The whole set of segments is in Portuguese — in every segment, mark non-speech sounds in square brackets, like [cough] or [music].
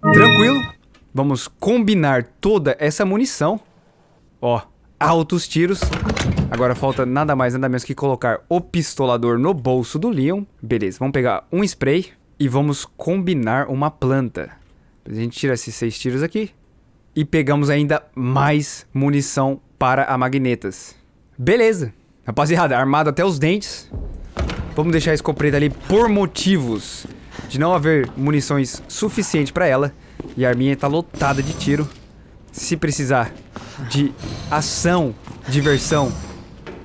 Tranquilo. Vamos combinar toda essa munição. Ó, altos tiros. Agora falta nada mais, nada menos que colocar o pistolador no bolso do Leon. Beleza, vamos pegar um spray e vamos combinar uma planta. A gente tira esses seis tiros aqui. E pegamos ainda mais munição para a magnetas. Beleza. Rapaziada, armado até os dentes. Vamos deixar a escopeta ali por motivos de não haver munições suficiente para ela. E a arminha tá lotada de tiro. Se precisar de ação, diversão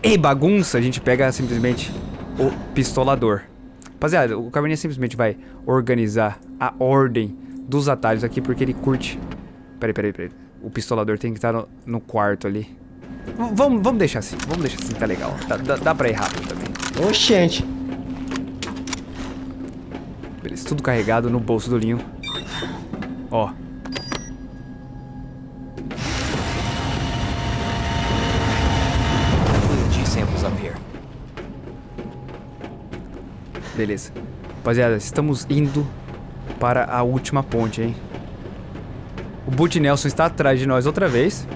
e bagunça, a gente pega simplesmente o pistolador. Rapaziada, o Caverninha simplesmente vai organizar a ordem dos atalhos aqui, porque ele curte... Peraí, peraí, peraí. O pistolador tem que estar no, no quarto ali. Vamos, vamos deixar assim, vamos deixar assim, tá legal. Dá, dá pra ir rápido também. Oxente. Beleza, tudo carregado no bolso do Linho. Ó. Beleza. Rapaziada, estamos indo para a última ponte, hein? O Boot Nelson está atrás de nós outra vez.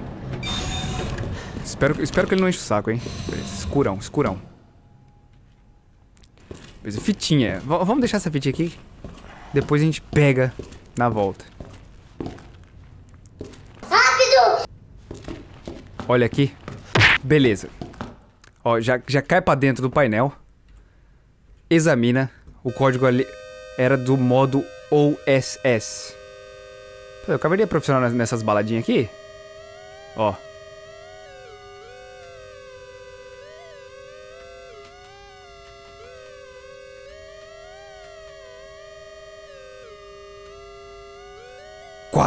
Espero, espero que ele não enche o saco, hein? Beleza, escurão, escurão. Beleza, fitinha. V vamos deixar essa fitinha aqui. Depois a gente pega na volta. Rápido! Olha aqui. Beleza. Ó, já, já cai pra dentro do painel. Examina. O código ali era do modo OSS. Eu acabei de profissional nessas baladinhas aqui. Ó.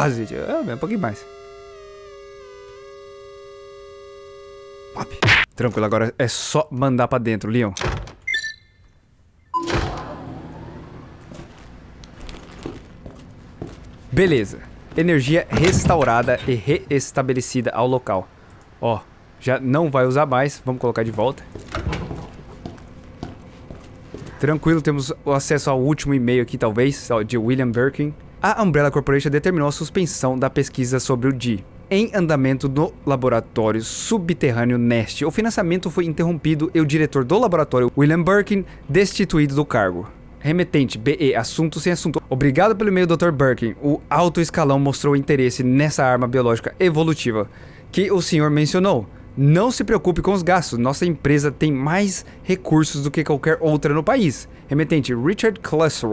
Quase. É, um pouquinho mais. Pop. Tranquilo, agora é só mandar pra dentro, Leon. Beleza. Energia restaurada e reestabelecida ao local. Ó, já não vai usar mais. Vamos colocar de volta. Tranquilo, temos acesso ao último e-mail aqui, talvez, de William Birkin. A Umbrella Corporation determinou a suspensão da pesquisa sobre o D em andamento no laboratório subterrâneo Nest. O financiamento foi interrompido e o diretor do laboratório, William Birkin, destituído do cargo. Remetente, BE, assunto sem assunto. Obrigado pelo e-mail, Dr. Birkin. O alto escalão mostrou interesse nessa arma biológica evolutiva que o senhor mencionou. Não se preocupe com os gastos, nossa empresa tem mais recursos do que qualquer outra no país. Remetente, Richard Klesser.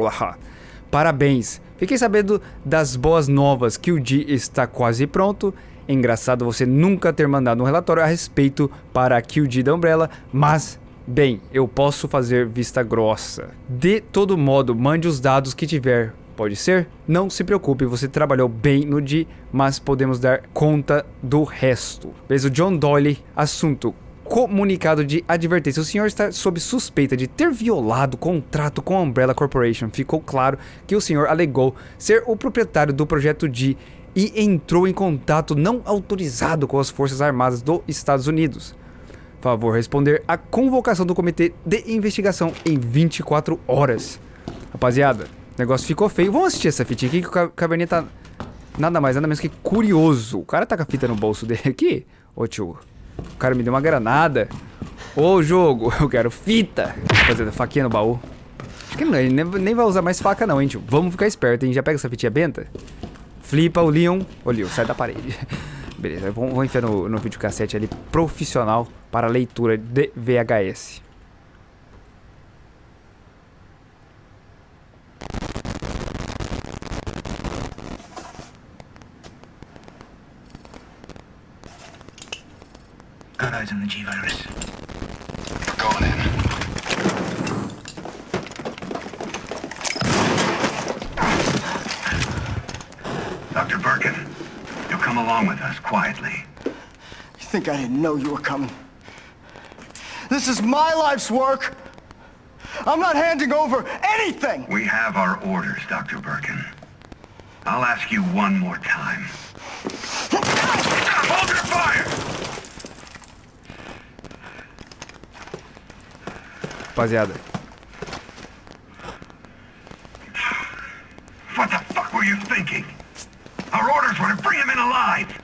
Parabéns. Fiquei sabendo das boas novas que o D está quase pronto. Engraçado você nunca ter mandado um relatório a respeito para a QD da Umbrella, mas Bem, eu posso fazer vista grossa. De todo modo, mande os dados que tiver. Pode ser? Não se preocupe, você trabalhou bem no D, mas podemos dar conta do resto. Beleza, o John Doyle, assunto comunicado de advertência. O senhor está sob suspeita de ter violado o contrato com a Umbrella Corporation. Ficou claro que o senhor alegou ser o proprietário do projeto D e entrou em contato não autorizado com as Forças Armadas dos Estados Unidos. Favor responder a convocação do comitê de investigação em 24 horas. Rapaziada, o negócio ficou feio. Vamos assistir essa fitinha aqui que o Caverninha tá nada mais, nada menos que curioso. O cara tá com a fita no bolso dele aqui. Ô tio, o cara me deu uma granada. Ô jogo, [laughs] eu quero fita. Rapaziada, faquinha no baú. Acho que ele nem vai usar mais faca não, hein tio. Vamos ficar esperto, hein. Já pega essa fitinha benta. Flipa o Leon. Ô Leon, sai da parede. [laughs] Beleza, vamos, vamos enfiar no, no videocassete ali profissional para leitura de VHS. Eyes on the G-Virus. Going in. Dr. Birkin, you'll come along with us quietly. You think I didn't know you were coming? This is my life's work. I'm not handing over anything. We have our orders, Dr. Birkin. I'll ask you one more time. [laughs] Hold your fire! Rapaziada, What the fuck were you thinking? Our orders were to bring him in alive.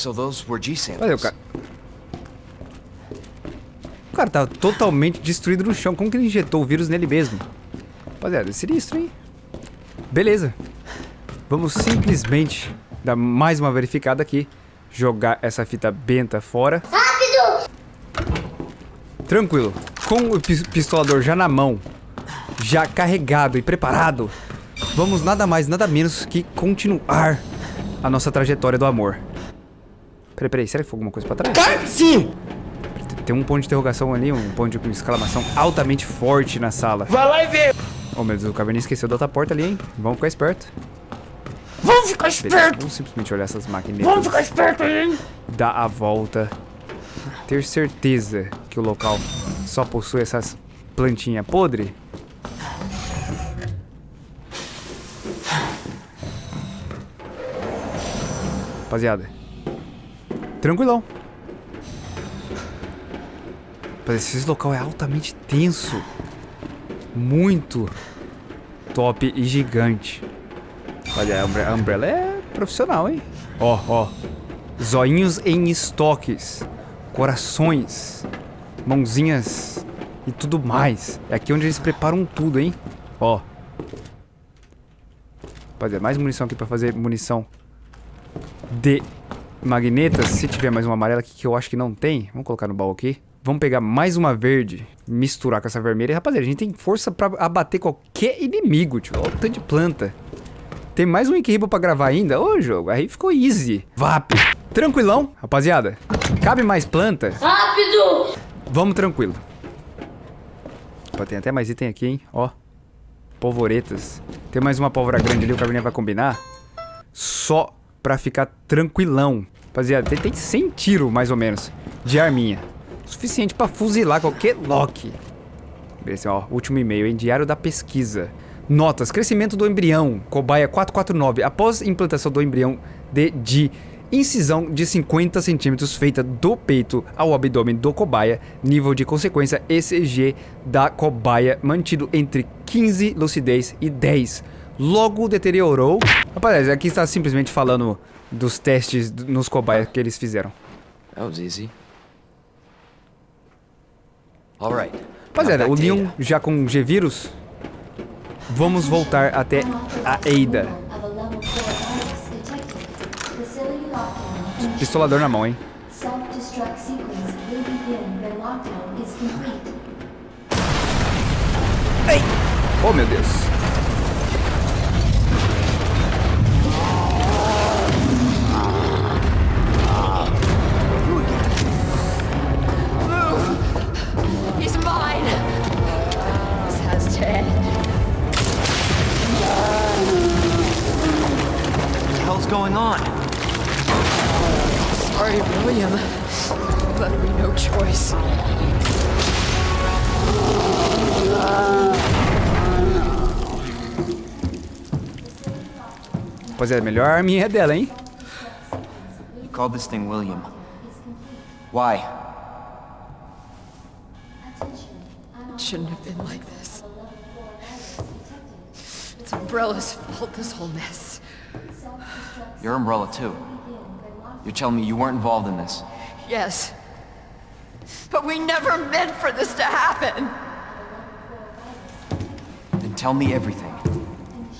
So those were G samples. Olha o cara. O cara tava totalmente destruído no chão. Como que ele injetou o vírus nele mesmo? Rapaziada, é sinistro, hein? Beleza. Vamos simplesmente dar mais uma verificada aqui. Jogar essa fita benta fora. Rápido! Tranquilo. Com o pis- pistolador já na mão, já carregado e preparado, vamos nada mais, nada menos que continuar a nossa trajetória do amor. Peraí, peraí, será que foi alguma coisa pra trás? Sim! Tem um ponto de interrogação ali, um ponto de exclamação altamente forte na sala. Vai lá e vê! Oh meu Deus, o Caverninha esqueceu da outra porta ali, hein? Vamos ficar esperto. Vamos ficar esperto! vamos simplesmente olhar essas máquinas. Vamos ficar esperto hein? Dar a volta. Ter certeza que o local só possui essas plantinhas podres. Rapaziada. Tranquilão. Esse local é altamente tenso. Muito top e gigante. Olha, a Umbre- a Umbrella é profissional, hein? Ó, ó. Zoinhos em estoques. Corações. Mãozinhas. E tudo mais. É aqui onde eles preparam tudo, hein? Ó. Rapaziada, mais munição aqui pra fazer munição de magnetas. Se tiver mais uma amarela aqui que eu acho que não tem, vamos colocar no baú aqui. Vamos pegar mais uma verde, misturar com essa vermelha. Rapaziada, a gente tem força pra abater qualquer inimigo, tio. Olha o tanto de planta. Tem mais um Inquihibo pra gravar ainda? Ô, jogo, aí ficou easy. Vap. Tranquilão, rapaziada. Cabe mais planta? Rápido! Vamos tranquilo. Opa, tem até mais item aqui, hein? Ó. Polvoretas. Tem mais uma pólvora grande ali, o Caverninha vai combinar. Só pra ficar tranquilão. Rapaziada, tem, tem 100 tiro, mais ou menos, de arminha. Suficiente pra fuzilar qualquer Loki. Beleza, ó, último e-mail, hein? Diário da pesquisa. Notas, crescimento do embrião, cobaia 449. Após implantação do embrião de, de incisão de 50 centímetros feita do peito ao abdômen do cobaia, nível de consequência ECG da cobaia mantido entre 15 lucidez e 10. Logo deteriorou. Rapaz, aqui está simplesmente falando dos testes nos cobaias que eles fizeram. That was easy. All right. Rapaziada, Now o Leon já com G-Vírus. Vamos voltar até a Ada. Of a level 4 virus detected. Facility lockdown. Pistolador na mão, hein? Complete. Oh, meu Deus. Hell's going on? Sorry, William. But we no choice. Rapaziada, melhor arminha é dela, hein? You called this thing William. Why? It shouldn't have been like this. It's Umbrella's fault, this whole mess. Your umbrella, too. You're telling me you weren't involved in this. Yes. But we never meant for this to happen! Then tell me everything.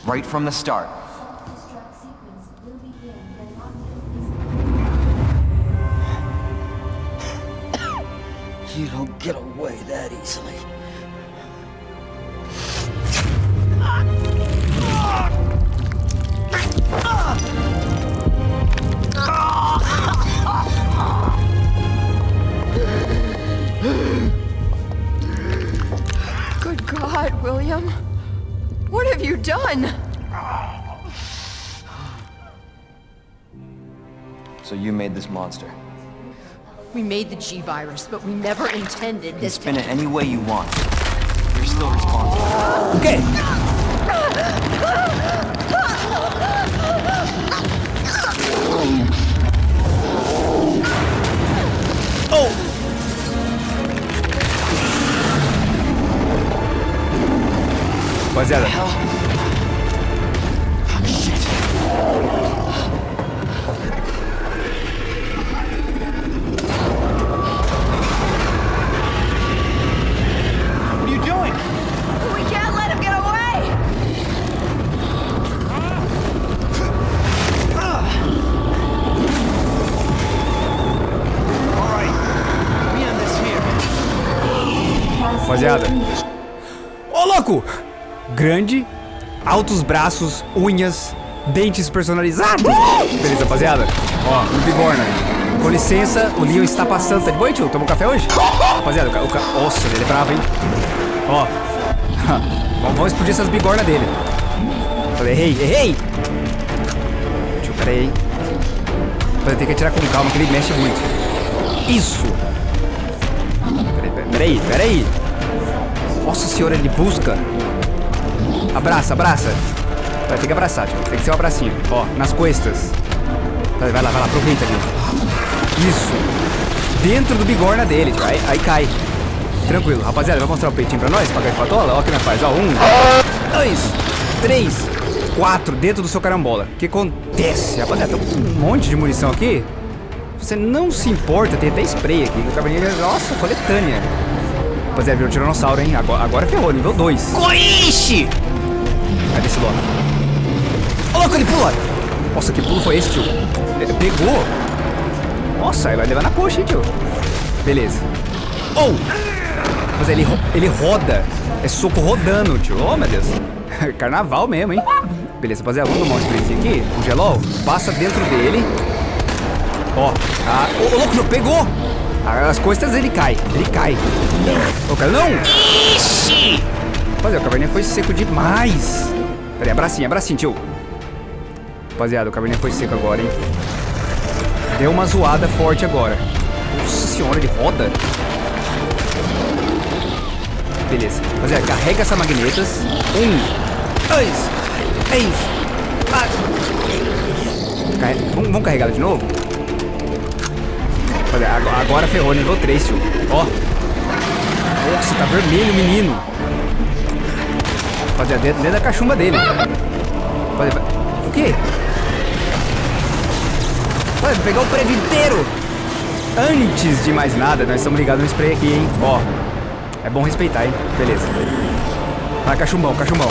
Right from the start. Self-destruct sequence will begin when lockdown is You don't get away that easily. Good God. God, William. What have you done? So you made this monster. We made the G-Virus, but we never intended You can this spin it any way you want. You're still responsible. O [laughs] Rapaziada, What Grande, altos braços, unhas, dentes personalizados. Beleza, rapaziada? Ó, no bigorna. Com licença, o Leon está passando. Tá de boa, tio? Toma um café hoje? Rapaziada, o ca... Nossa, ele é bravo, hein? Ó. [laughs] Vamos- explodir essas bigornas dele. Errei, errei! Tio, pera aí. Rapaziada, tem que atirar com calma, que ele mexe muito. Isso! Peraí, peraí, peraí. Nossa senhora, ele busca. Abraça, abraça. Vai ter que abraçar, tio. Tem que ser um abracinho. Ó, nas costas. Vai, vai lá, vai lá, aproveita ali. Isso. Dentro do bigorna dele, tio. Aí, aí cai. Tranquilo. Rapaziada, vai mostrar o peitinho pra nós? Pagar de patola? Ó, que nós faz. Ó, um, dois, três, quatro. Dentro do seu carambola. O que acontece? Rapaziada, tem um monte de munição aqui. Você não se importa, tem até spray aqui. O cabernet, nossa, coletânea. Rapaziada, virou tiranossauro, hein? Agora, agora ferrou, nível 2. Coiche! Cadê esse louco? Ô, louco, ele pula! Nossa, que pulo foi esse, tio? Ele pegou! Nossa, ele vai levar na coxa, hein, tio? Beleza. Oh! Mas ele, ro- ele roda. É soco rodando, tio. Oh, meu Deus. [laughs] Carnaval mesmo, hein? Beleza, rapaziada, vamos tomar um sprayzinho aqui. Um gelol. Passa dentro dele. Ó. Ah, ô, louco, tio, pegou! As costas ele cai. Ele cai. Ô, cara, não! Ixi! Rapaziada, o caverninha foi seco demais. Pera aí, abracinho, abracinho, tio. Rapaziada, o caverninha foi seco agora, hein? Deu uma zoada forte agora. Nossa senhora, ele roda. Beleza. Rapaziada, carrega essa magnetas. Um, dois, três, quatro. Vamos, vamos carregar ela de novo? Rapaziada, agora, ferrou, nível 3, tio. Ó. Nossa, tá vermelho, menino. Rapaziada, dentro, dentro da cachumba dele. O quê? Vai pegar o prédio inteiro. Antes de mais nada, nós estamos ligados no spray aqui, hein? Ó. É bom respeitar, hein? Beleza. Vai, cachumbão, cachumbão.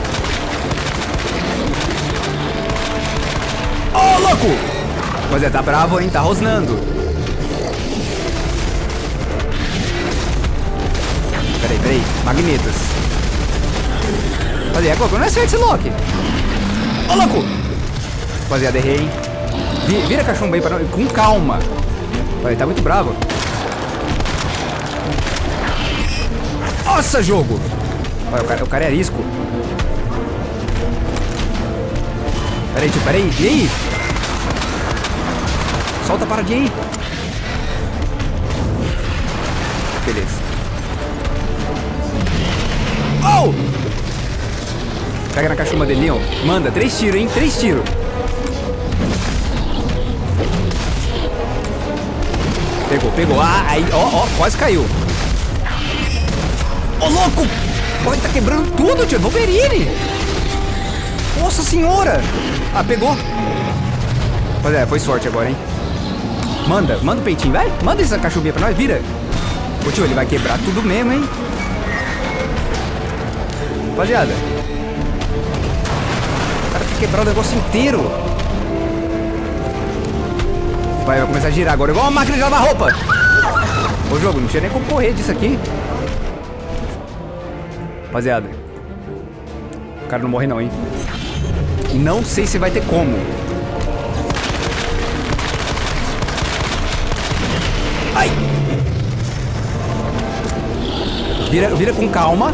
Ô, louco! Rapaziada, tá bravo, hein? Tá rosnando. Peraí, peraí. Magnetas. Rapaziada, agora não é certo esse Loki. Ô, louco! Rapaziada, errei, hein? Vi- Vira cachumba aí pra. Com calma. Ele tá muito bravo. Nossa, jogo! Olha, o cara, o cara é arisco. Pera aí, tio, pera aí. E aí? Solta a paradinha aí. Beleza. Oh! Pega na cachumba dele, Leon. Manda, três tiros, hein? Três tiros. Pegou, pegou. Ah, aí, ó, ó, quase caiu. Ô, louco! Ele tá quebrando tudo, tio. Wolverine! Nossa senhora! Ah, pegou. Pois é, foi sorte agora, hein? Manda, manda o peitinho, vai. Manda essa cachumbinha pra nós, vira. Ô, tio, ele vai quebrar tudo mesmo, hein? Rapaziada. Quebrar o negócio inteiro. Vai, vai começar a girar agora, igual uma máquina de lavar roupa. Ô, jogo, não tinha nem como correr disso aqui. Rapaziada. O cara não morre não, hein? Não sei se vai ter como. Ai! Vira, vira com calma.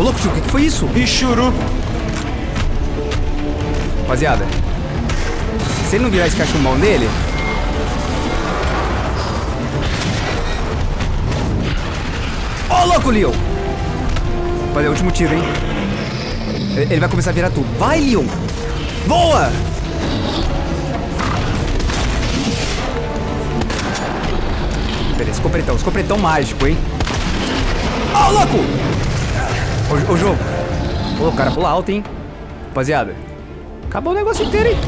Ô, louco, tio, o que, que foi isso? Bichuru. Rapaziada, se ele não virar esse cachumbão nele... Ô, louco, Leon! Rapaziada, é o último tiro, hein? Ele ele vai começar a virar tudo. Vai, Leon! Boa! Beleza, escopretão. Escopretão mágico, hein? Ô, louco! Ô, ô, jogo. Ô, o cara pula alto, hein? Rapaziada. Acabou o negócio inteiro, hein?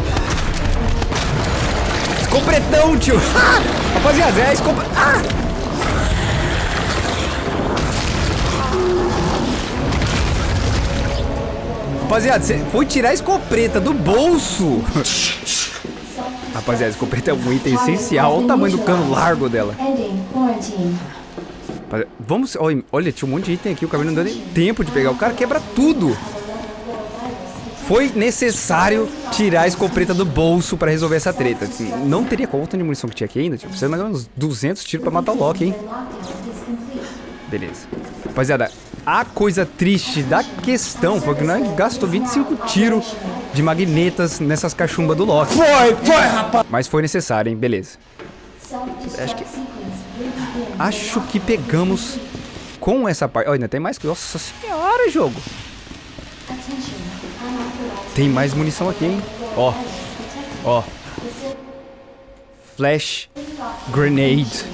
Escopretão, tio. [laughs] Ah! Rapaziada, é escopre... Ah! Rapaziada, você foi tirar a escopeta do bolso. [laughs] Rapaziada, a escopeta é um item essencial. Olha o tamanho do cano largo dela. Vamos... Olha, tinha um monte de item aqui. O cabelo não deu nem tempo de pegar. O cara quebra tudo. Foi necessário tirar a escopeta do bolso pra resolver essa treta. Assim, não teria conta de munição que tinha aqui ainda. Tipo, precisa de uns 200 tiros pra matar o Loki, hein? Beleza. Rapaziada, a coisa triste da questão foi que nós gastou 25 tiros de magnetas nessas cachumbas do Loki. Foi, foi, rapaz. Mas foi necessário, hein? Beleza. Acho que- Acho que pegamos com essa parte. Olha, ainda tem mais. Nossa senhora, jogo. Tem mais munição aqui, hein? Ó, ó. Flash Grenade.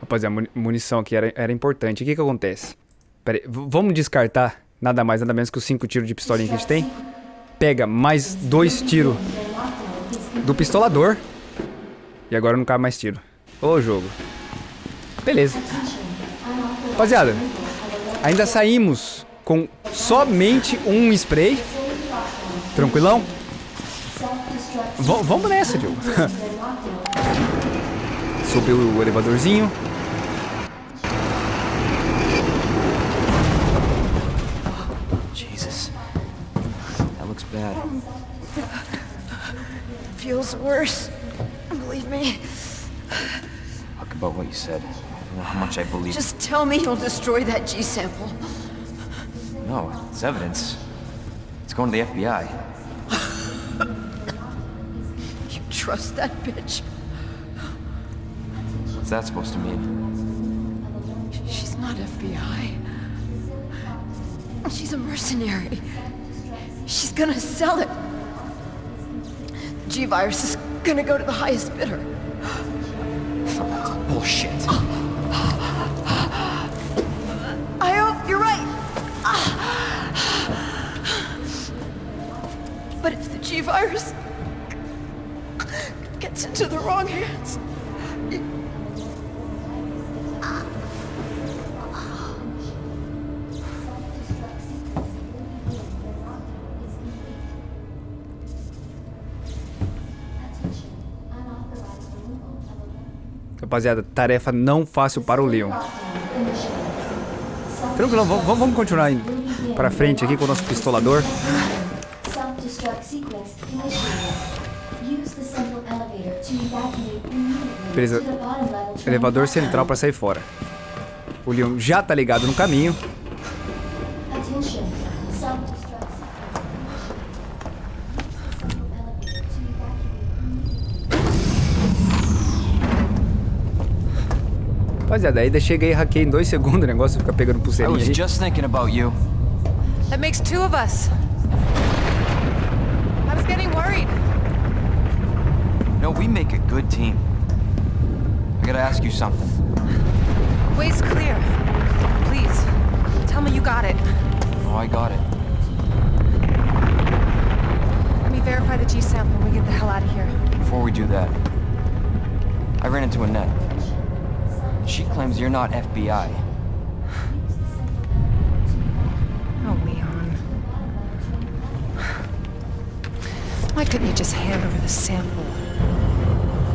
Rapaziada, muni- munição aqui era, era importante. O que que acontece? Pera aí, vamos descartar nada mais, nada menos que os 5 tiros de pistolinha que a gente tem. Pega mais dois tiros do pistolador. E agora não cabe mais tiro. Ô, jogo. Beleza. Rapaziada, ainda saímos com somente um spray. Tranquilão? V- vamos nessa, Diogo. [laughs] Subiu o elevadorzinho. Jesus. That looks bad. Feels worse. Believe me. Talk about what you said. I don't know how much I believe. Just tell me you'll destroy that G sample. No, it's evidence. It's going to the FBI. [laughs] You trust that bitch? What's that supposed to mean? She's not FBI. She's a mercenary. She's gonna sell it. The G-Virus is gonna go to the highest bidder. Oh, Bullshit. I hope you're right. But if the G-Virus gets into the wrong hands, Rapaziada, tarefa não fácil para o Leon. Tranquilo, vamos, vamos continuar pra frente aqui com o nosso pistolador. Beleza. Elevador central para sair fora. O Leon já tá ligado no caminho. Rapaziada, aí chega aí, hackei em dois segundos o negócio, fica pegando I pulseirinha was aí. just thinking about you. That makes two of us. I was getting worried. No, we make a good team. I gotta ask you something. Way's clear. Please, tell me you got it. Oh, I got it. Let me verify the G sample and we get the hell out of here. Before we do that, I ran into Annette. She claims you're not FBI. Oh, Leon. Why couldn't you just hand over the sample?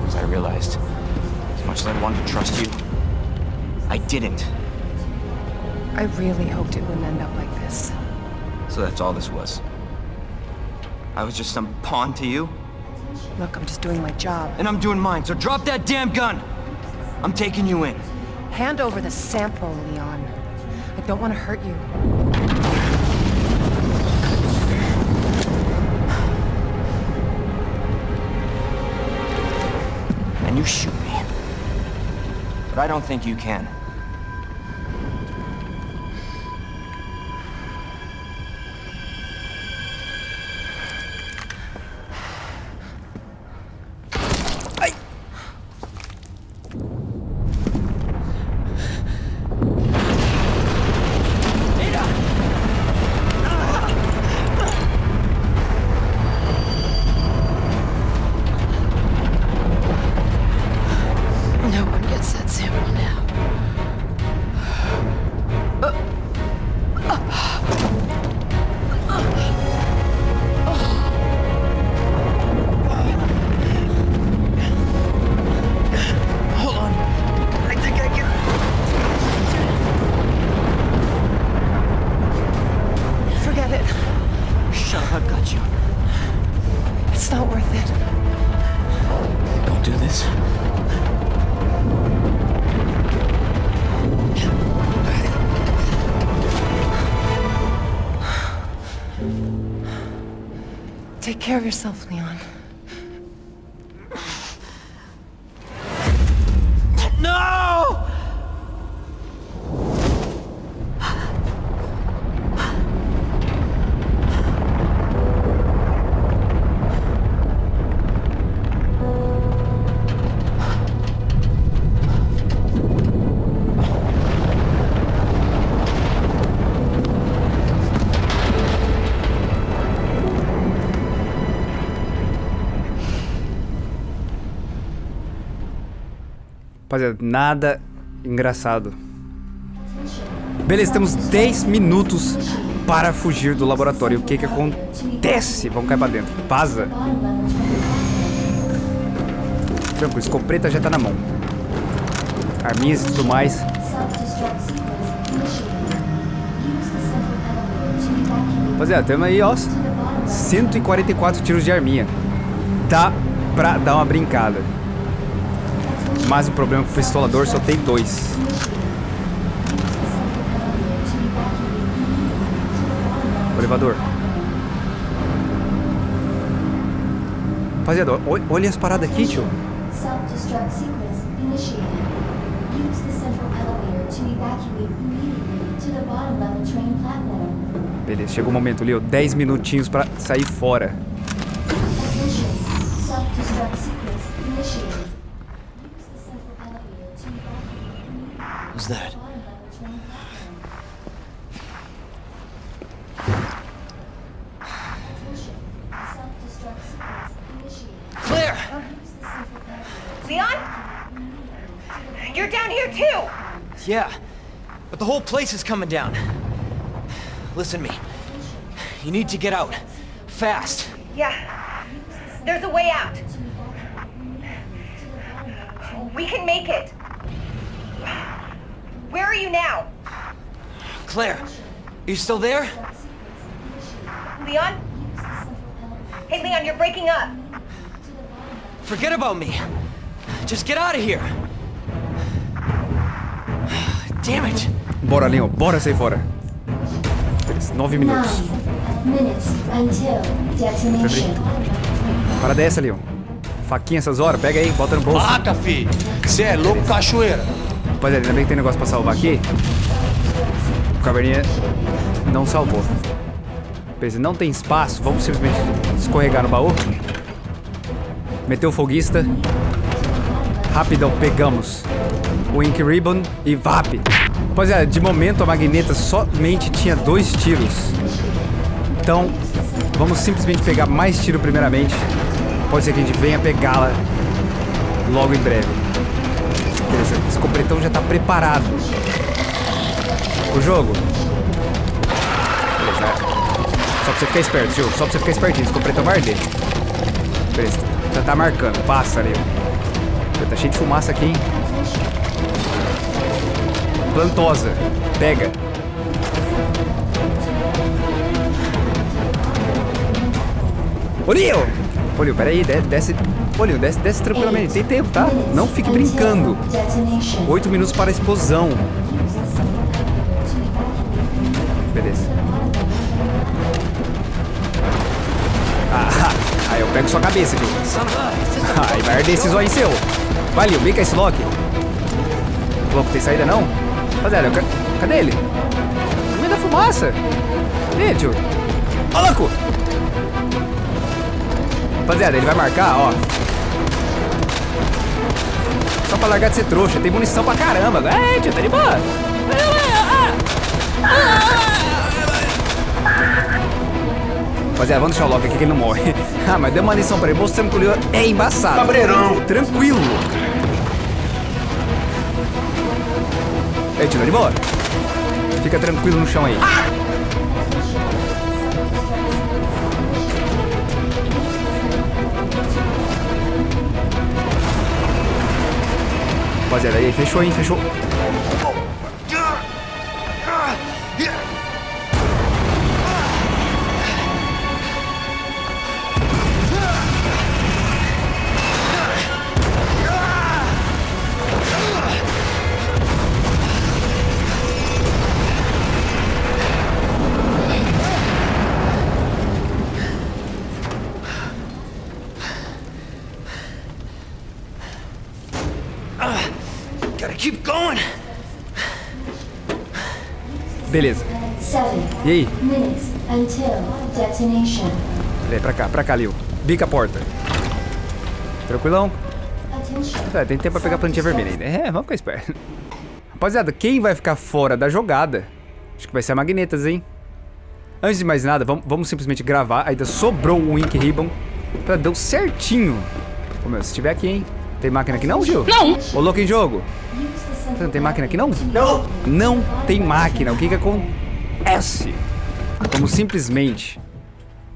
As I realized, as much as I wanted to trust you, I didn't. I really hoped it wouldn't end up like this. So that's all this was. I was just some pawn to you, Look, I'm just doing my job. and I'm doing mine, so drop that damn gun! I'm taking you in. Hand over the sample, Leon. I don't want to hurt you. And you shoot me. But I don't think you can. I've got you. It's not worth it. Don't do this. Take care of yourself, Leon. Rapaziada, nada engraçado. Beleza, temos 10 minutos para fugir do laboratório. O que que acontece? Vamos cair pra dentro. Vaza. Tranquilo, escopeta já tá na mão. Arminhas e tudo mais. Rapaziada, temos aí, ó, 144 tiros de arminha. Dá pra dar uma brincada. Mas o problema é que o pistolador só tem dois. O elevador. Rapaziada, ol- olha as paradas aqui, tio. Beleza, chegou o momento, Leo. 10 minutinhos pra sair fora. Place is coming down. Listen to me. You need to get out. Fast. Yeah. There's a way out. We can make it. Where are you now? Claire, are you still there? Leon? Hey, Leon, you're breaking up. Forget about me. Just get out of here. [sighs] Damn it. Bora, Leon, bora sair fora. Beleza, 9 minutos. Para dessa, Leon. Faquinha essas horas, pega aí, bota no bolso. Vaca, fi! Você é louco, cachoeira! Rapaziada, ainda bem que tem negócio pra salvar aqui. O caverninha não salvou. Beleza, não tem espaço, vamos simplesmente escorregar no baú. Meteu o foguista. Rapidão, pegamos o Ink Ribbon e VAP. Rapaziada, de momento a magneta somente tinha dois tiros. Então, vamos simplesmente pegar mais tiro primeiramente. Pode ser que a gente venha pegá-la logo em breve. Beleza, esse completão já tá preparado. O jogo. Beleza. Só pra você ficar esperto, jogo. Só pra você ficar espertinho. Esse completão vai arder. Beleza, já tá marcando. Passa ali. Já tá cheio de fumaça aqui, hein? Plantosa. Pega. Ô, Leo, peraí. de- Desce... Ô, Leo, desce, desce tranquilamente. Tem tempo, tá? Não fique brincando. 8 minutos para a explosão. Beleza. Ah, [laughs] aí eu pego sua cabeça, Jill. [laughs] Aí vai arder esse zóio seu. Lil, bica esse Loki. Louco, tem saída não? Rapaziada, eu ca- cadê ele? No meio da fumaça. Cadê, tio? Ó, louco! Rapaziada, ele vai marcar, ó. Só pra largar de ser trouxa. Tem munição pra caramba. É, tio, tá de boa. Rapaziada, vamos deixar o Loki aqui que ele não morre. [laughs] ah, mas deu uma lição pra ele, mostrando que o Leo é embaçado. Cabreirão. Tranquilo. Ei, tio, tá de boa? Fica tranquilo no chão aí. Rapaziada, aí, fechou, hein? Fechou. E aí? minutes until detonation. Peraí, pra cá, pra cá, Lil. Bica a porta. Tranquilão? Attention. É, tem tempo pra pegar a plantinha vermelha ainda. É, vamos ficar esperto. Rapaziada, quem vai ficar fora da jogada? Acho que vai ser a Magnetas, hein? Antes de mais nada, vamos, vamos simplesmente gravar. Ainda sobrou o Ink Ribbon. Pra deu certinho. Ô, meu, se tiver aqui, hein? Tem máquina aqui não, Gil? Não! Ô, louco em jogo. Tem máquina aqui não? Não. Não tem máquina. O que que acontece? Vamos simplesmente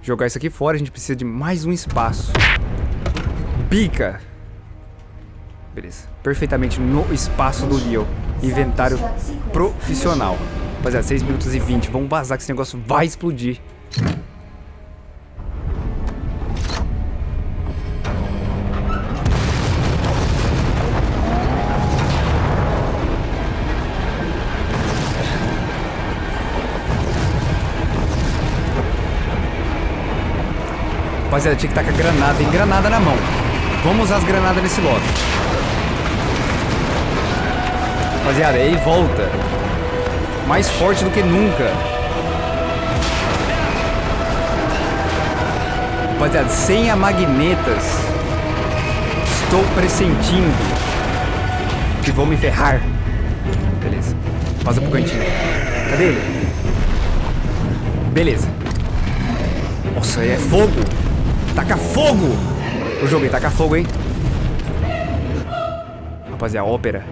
jogar isso aqui fora. A gente precisa de mais um espaço. Bica. Beleza. Perfeitamente no espaço do Leo. Inventário profissional. Rapaziada, 6 minutos e 20. Vamos vazar que esse negócio vai explodir. Rapaziada, tinha que estar com a granada. Tem granada na mão. Vamos usar as granadas nesse lote. Rapaziada, ele volta. Mais forte do que nunca. Rapaziada, sem a magnetas. Estou pressentindo que vou me ferrar. Beleza. Passa pro cantinho. Cadê ele? Beleza. Nossa, é fogo. Taca fogo. O jogo aí, taca fogo, hein? Rapaziada, ópera.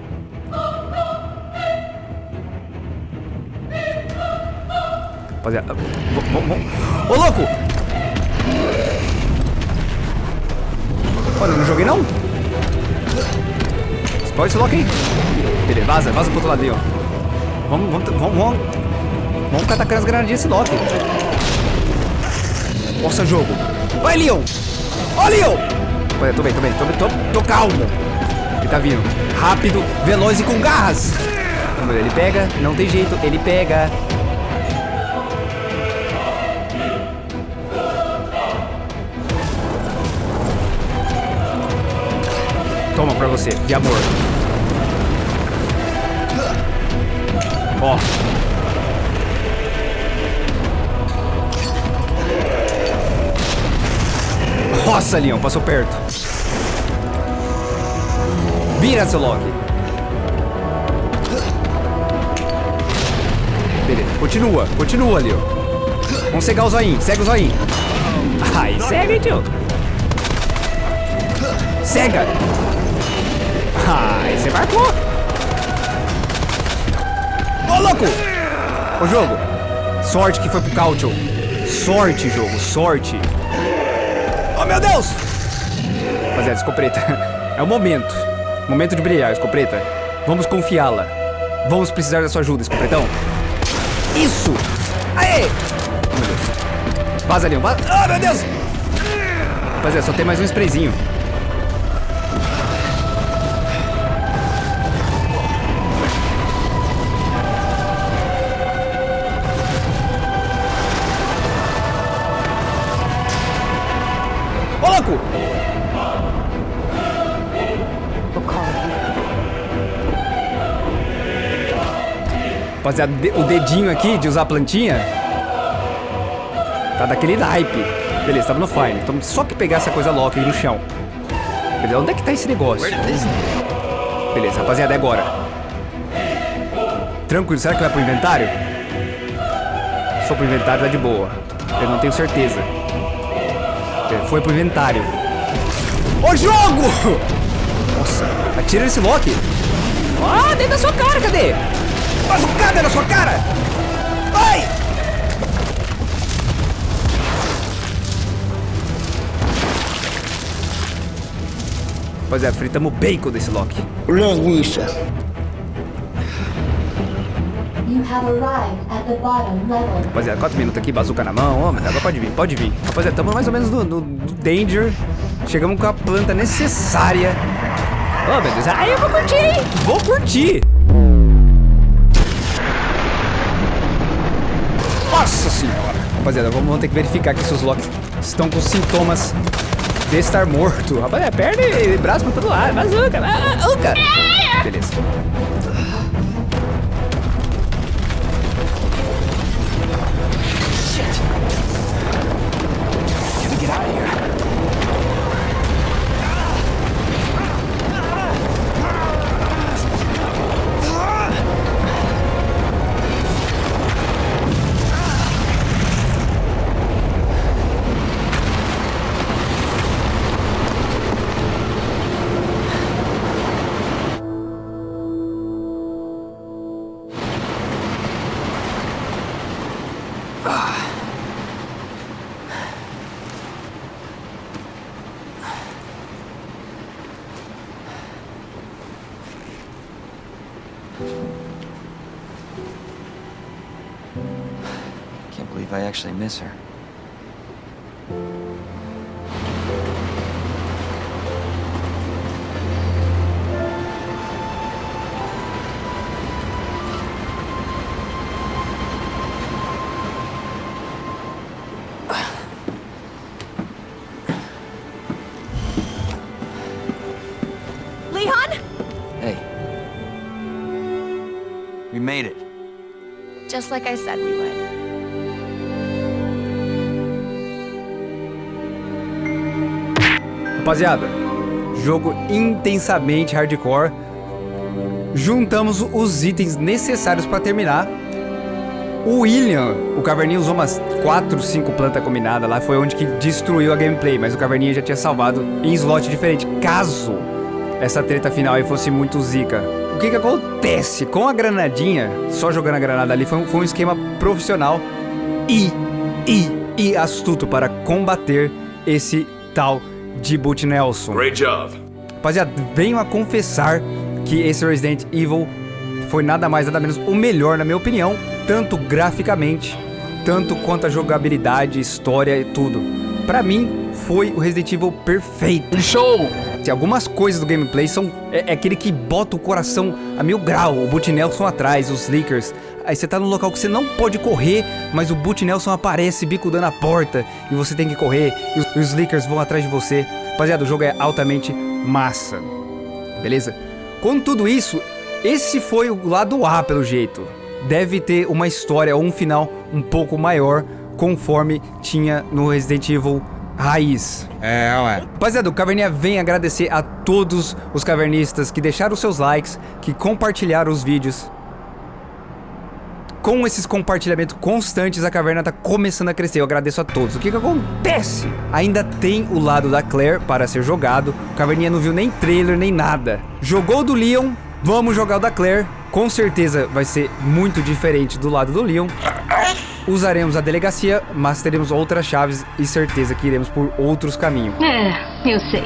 Rapaziada, v- vamos, vamos. Ô, louco! Olha, eu não joguei não? Explode esse louco aí. Beleza, vaza, vaza pro outro lado aí, ó. Vamos, vamos, vamos, vamos. Vamos ficar atacando as granadinhas desse Loki. Nossa, jogo. Vai, Leon! Ó, Leon! Olha, tô bem, tô bem, tô, tô, tô calmo. Ele tá vindo. Rápido, veloz e com garras. Ele pega, não tem jeito, ele pega. Toma pra você, de amor. Ó. Nossa, Leon, passou perto. Vira, seu Loki. Beleza, continua, continua, Leon. Vamos cegar o zoinho, segue o zoinho. Ai, segue, tio. Cega! Ai, você marcou! Ô, louco! Ô, jogo! Sorte que foi pro Cautio. Sorte, jogo, sorte. Oh, meu Deus! Rapaziada, escopeta. [laughs] É o momento. Momento de brilhar, escopeta. Vamos confiá-la. Vamos precisar da sua ajuda, escopetão. Isso! Aê! Oh, meu Deus. Vaza, Leon, vaza. Ah, meu Deus! Rapaziada, só tem mais um sprayzinho. De- o dedinho aqui de usar a plantinha tá daquele naipe. Beleza, tava no fine. Então só que pegar essa coisa louca aí no chão. Beleza, onde é que tá esse negócio? Beleza, rapaziada, é agora. Tranquilo, será que vai pro inventário? For pro inventário, tá de boa. Eu não tenho certeza. É, Foi pro inventário. Ô jogo! Nossa, atira nesse Loki. Ah, dentro da sua cara, cadê? Bazucada na sua cara! Ai! Rapaziada, fritamos o bacon desse Loki. Linguiça. You have arrived at the bottom level. Rapaziada, 4 minutos aqui, bazuca na mão. Ó, mas agora pode vir, pode vir. Rapaziada, estamos mais ou menos no, no- no Danger. Chegamos com a planta necessária. Oh, meu Deus. Ai, eu vou curtir, hein? Vou curtir. Rapaziada, vamos, ter que verificar aqui se os Locks estão com sintomas de estar morto. Rapaziada, perna e braço pra todo lado. Bazuca, bazuca. Beleza. I actually miss her. like I said we would. Rapaziada, jogo intensamente hardcore. Juntamos os itens necessários pra terminar. O William, o Caverninha usou umas 4, 5 plantas combinadas lá, foi onde que destruiu a gameplay, mas o Caverninha já tinha salvado em slot diferente, caso essa treta final aí fosse muito zica. O que que acontece? Com a granadinha, só jogando a granada ali, foi foi um esquema profissional e, e, e astuto para combater esse tal de Boot Nelson. Great job. Rapaziada, venho a confessar que esse Resident Evil foi nada mais nada menos o melhor, na minha opinião, tanto graficamente, tanto quanto a jogabilidade, história e tudo. Pra mim, foi o Resident Evil perfeito. Show! Se algumas coisas do gameplay são é, é aquele que bota o coração a mil grau, o Boot Nelson atrás, os Lickers. Aí você tá num local que você não pode correr, mas o Boot Nelson aparece bicudando a porta e você tem que correr e os, Lickers vão atrás de você. Rapaziada, o jogo é altamente massa. Beleza? Com tudo isso, esse foi o lado A pelo jeito. Deve ter uma história ou um final um pouco maior, conforme tinha no Resident Evil Raiz. É, ué. Rapaziada, o Caverninha vem agradecer a todos os cavernistas que deixaram seus likes, que compartilharam os vídeos. Com esses compartilhamentos constantes, a caverna tá começando a crescer. Eu agradeço a todos. O que que acontece? Ainda tem o lado da Claire para ser jogado. O Caverninha não viu nem trailer, nem nada. Jogou do Leon, vamos jogar o da Claire. Com certeza vai ser muito diferente do lado do Leon. Usaremos a delegacia, mas teremos outras chaves e certeza que iremos por outros caminhos. É, eu sei.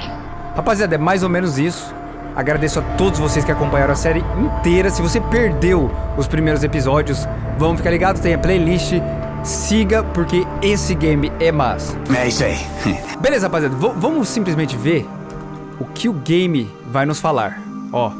Rapaziada, é mais ou menos isso. Agradeço a todos vocês que acompanharam a série inteira. Se você perdeu os primeiros episódios, vamos ficar ligados, tem a playlist. Siga, porque esse game é massa. É isso aí. Beleza, rapaziada, v- vamos simplesmente ver o que o game vai nos falar. Ó.